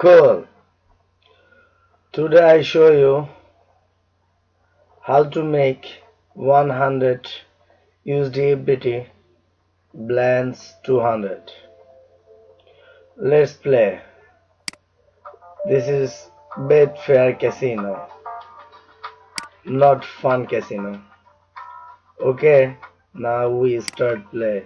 Cool. Today I show you how to make 100 USDBT Blance 200. Let's play. This is Betfair Casino, not Fun Casino. Okay, now we start play.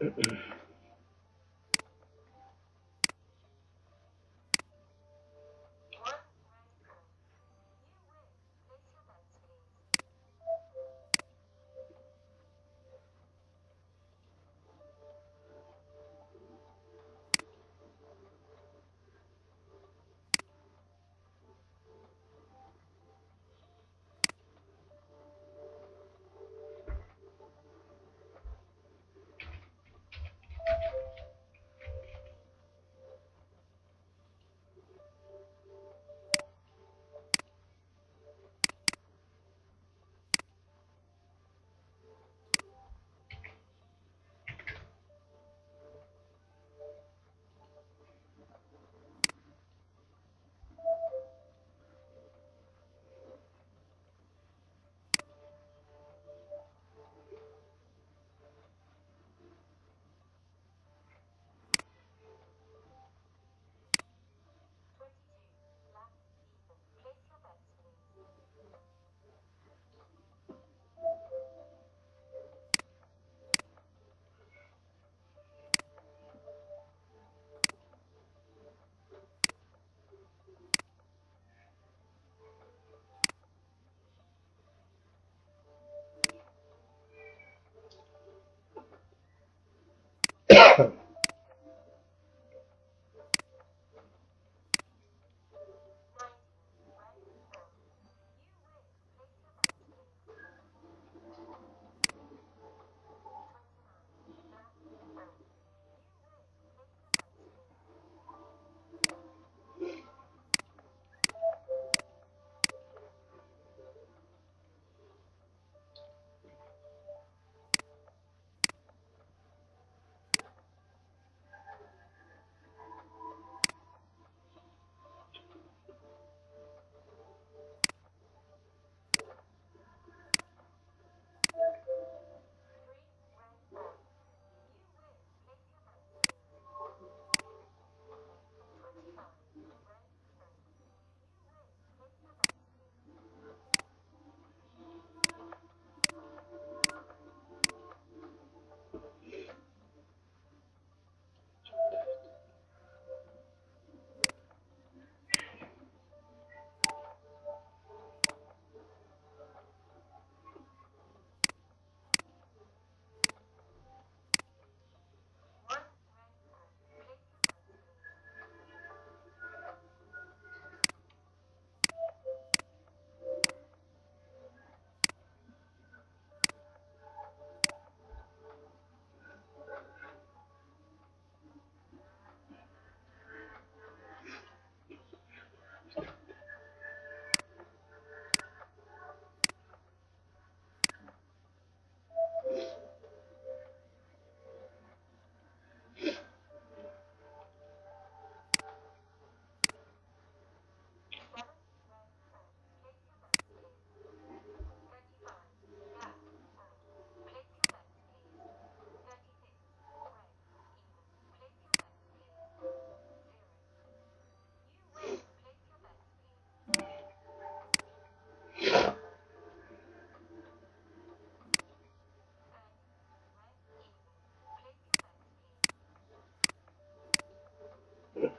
うん。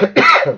Ahem.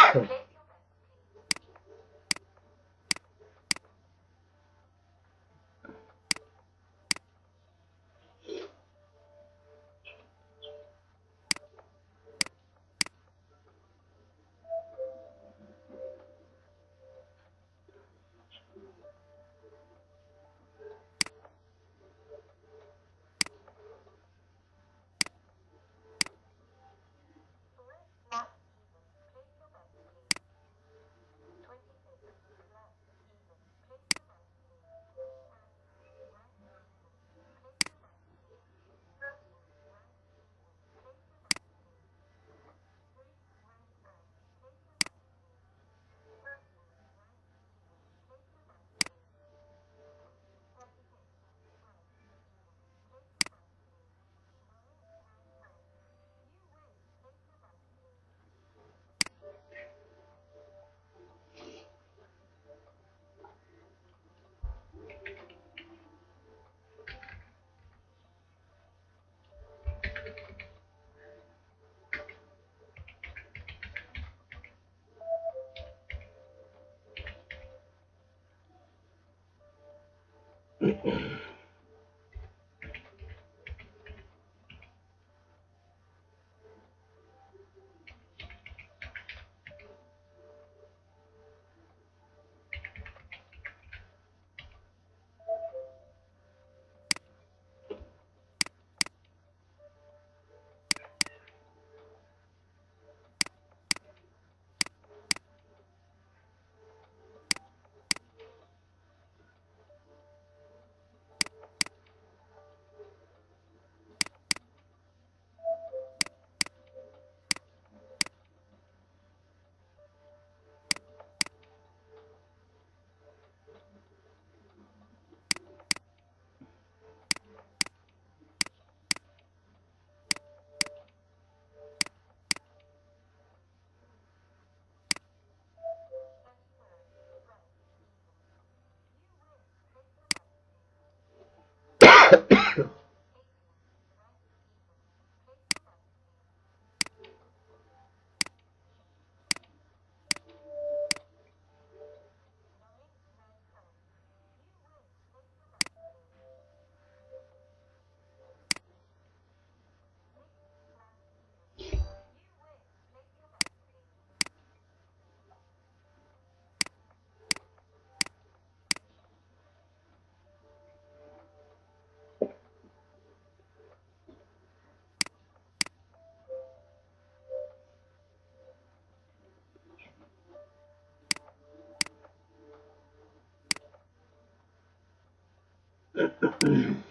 Mm-hmm.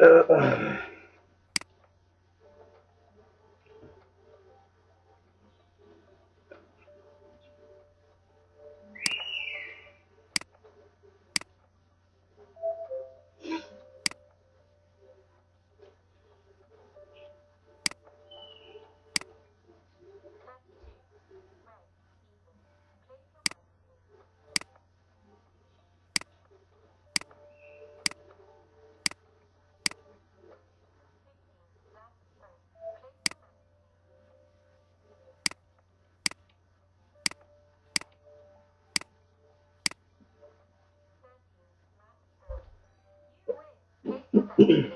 Uh. Mm-hmm.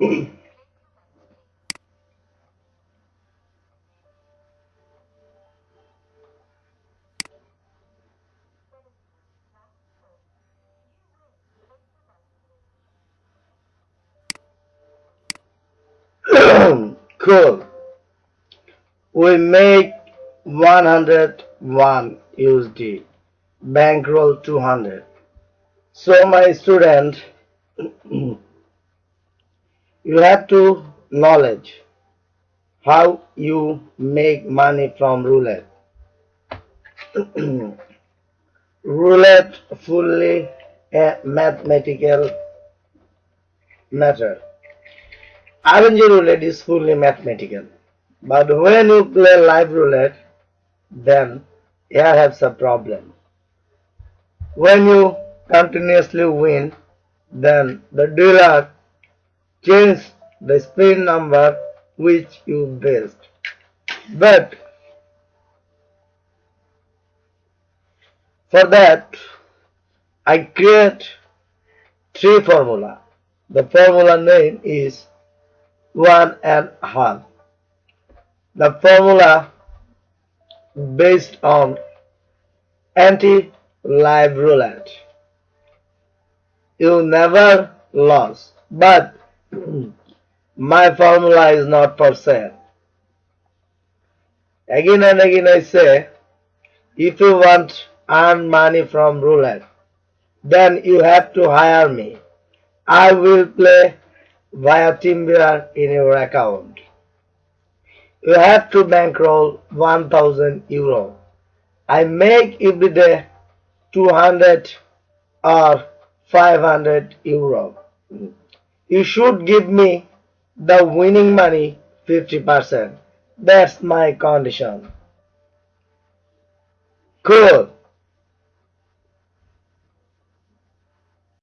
cool. We make 101 USD, bankroll 200. So my student you have to knowledge. How you make money from roulette. Roulette fully a mathematical matter. RNG roulette is fully mathematical. But when you play live roulette then you have some problem. When you continuously win then the dealer change the spin number which you based but for that I create three formula. The formula name is one and half. The formula based on anti live roulette. You never lost but my formula is not for sale again and again i say if you want earn money from roulette then you have to hire me. I will play via TeamViewer in your account. You have to bankroll 1000 euro. I make every day 200 or 500 euro. You should give me the winning money 50%. That's my condition. Cool.